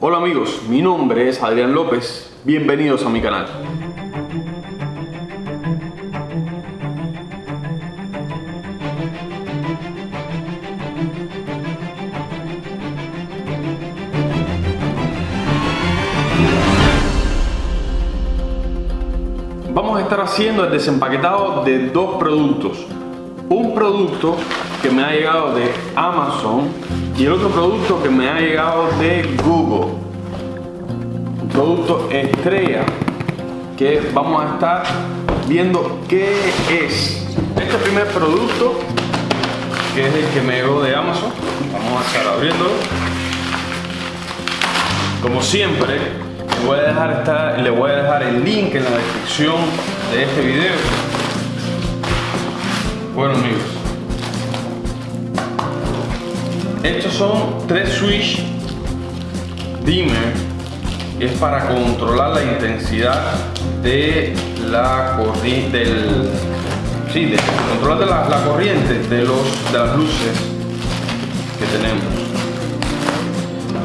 Hola amigos, mi nombre es Adrián López, bienvenidos a mi canal. Vamos a estar haciendo el desempaquetado de dos productos. Un producto que me ha llegado de Amazon y el otro producto que me ha llegado de Google. Un producto estrella que vamos a estar viendo qué es. Este primer producto, que es el que me llegó de Amazon, vamos a estar abriéndolo. Como siempre, le voy a dejar, esta, le voy a dejar el link en la descripción de este video. Bueno amigos, estos son tres switch dimmer. Es para controlar la intensidad de la corriente del sí, de controlar de la, corriente de los de las luces que tenemos.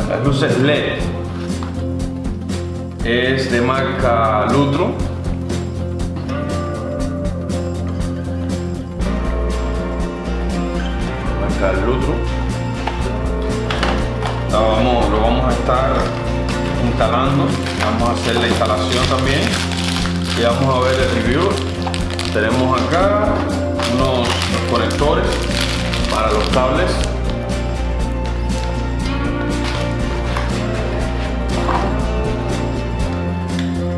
Las luces LED es de marca Lutro. Marca Lutro. Vamos, lo vamos a estar instalando. Vamos a hacer la instalación también. Y vamos a ver el review. Tenemos acá unos conectores para los cables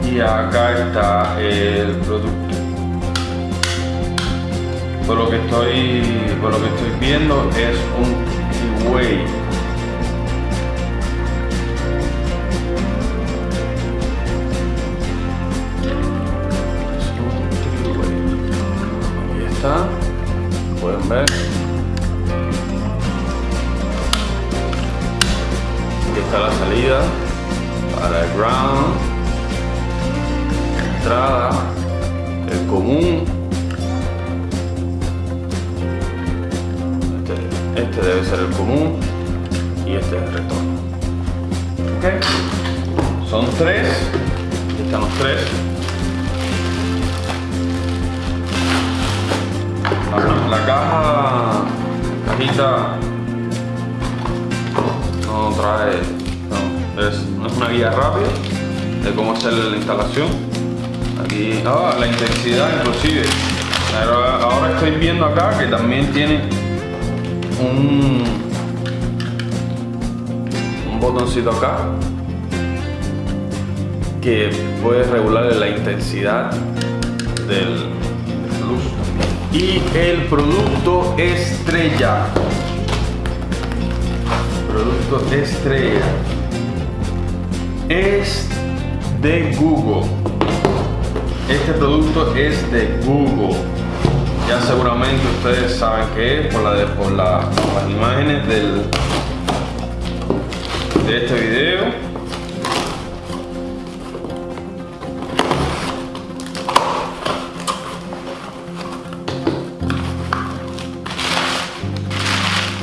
y acá está el producto por lo que estoy por lo que estoy viendo es un Keyway aquí la salida para el ground entrada, el común. Este, este, debe ser el común y este es el retorno. ¿Okay? Son tres, están los tres. La, la caja, cajita, no trae, es, una guía rápida de cómo hacer la instalación. Aquí ah, la intensidad inclusive. Ahora estoy viendo acá que también tiene un, un botoncito acá que puede regular la intensidad del luz. Y el producto estrella. Producto estrella es de Google este producto es de Google. Ya seguramente ustedes saben que es por, la de, por la, las imágenes del, de este video.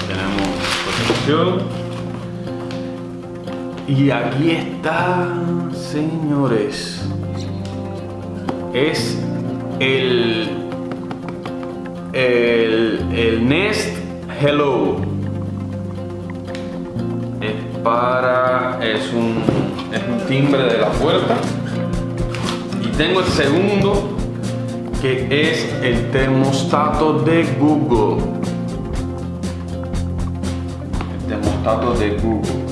Tenemos protección. Y aquí está, señores es el, el, el Nest Hello. Es para, es un, es un timbre de la puerta. Y tengo el segundo que es el termostato de Google. El termostato de Google.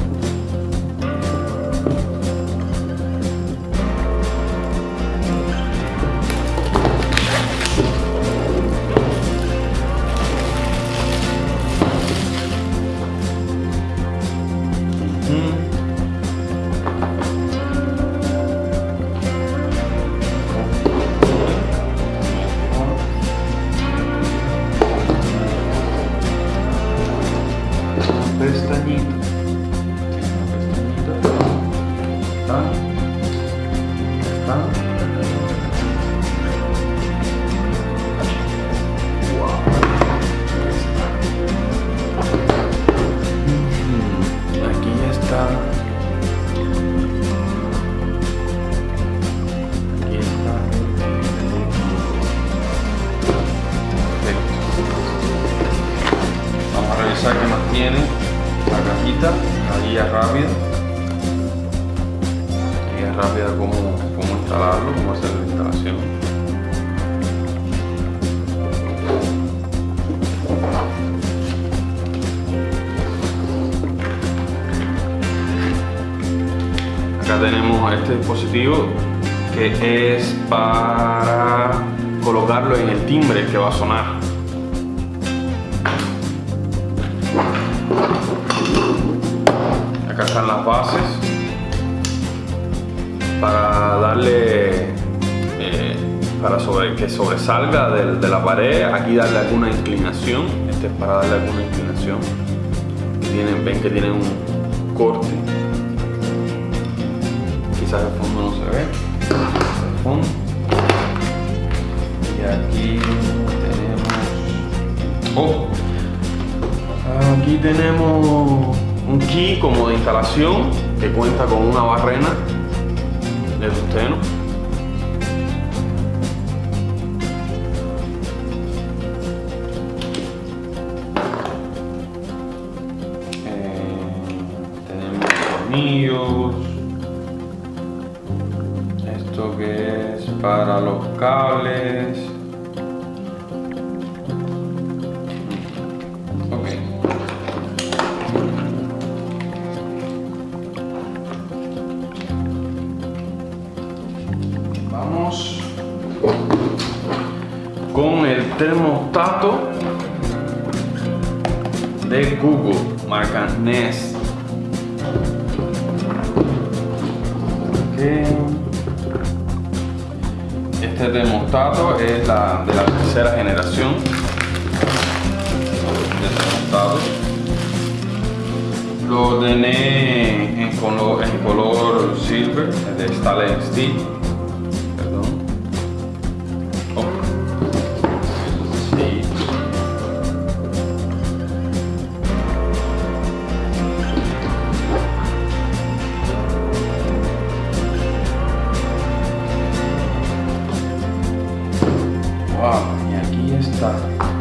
Wow. Aquí ya está. Aquí está. Vamos a revisar qué más tiene la cajita, la guía rápida rápida como instalarlo, cómo hacer la instalación. Acá tenemos este dispositivo que es para colocarlo en el timbre que va a sonar. Acá están las bases para darle eh, para sobre, que sobresalga de, la pared aquí darle alguna inclinación este es para darle alguna inclinación tienen, ven que tienen un corte. Quizás el fondo no se ve. El fondo. Y aquí tenemos oh, aquí tenemos un key como de instalación que cuenta con una barrena de tusteno eh, tenemos tornillos esto que es para los cables con el termostato de Google, marca Nest. Este termostato es la, de la tercera generación de termostato. Lo ordené en color, en color silver, de stainless steel. Aquí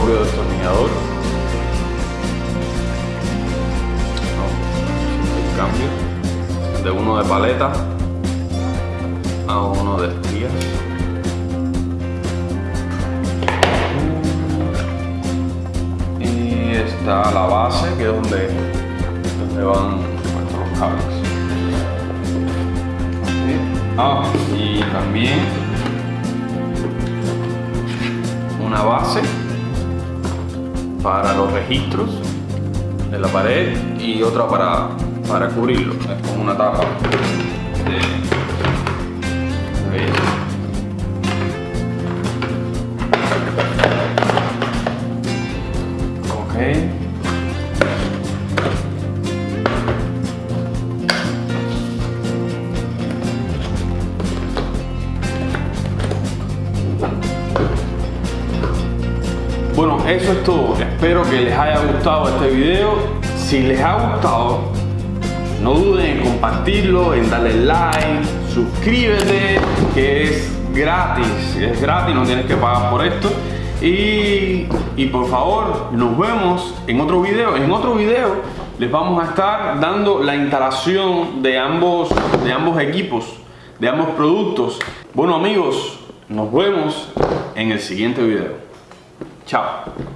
destornillador el cambio. De uno de paleta a uno de estrías y está la base que es donde, donde van nuestros cables. Ah, y también una base para los registros de la pared y otra para, para cubrirlo. Es como una tapa Bueno, eso es todo. Espero que les haya gustado este video. Si les ha gustado, no duden en compartirlo, en darle like, suscríbete, que es gratis. Es gratis, no tienes que pagar por esto. Y, y por favor, nos vemos en otro video. En otro video les vamos a estar dando la instalación de ambos, de ambos equipos, de ambos productos. Bueno amigos, nos vemos en el siguiente video. Ciao。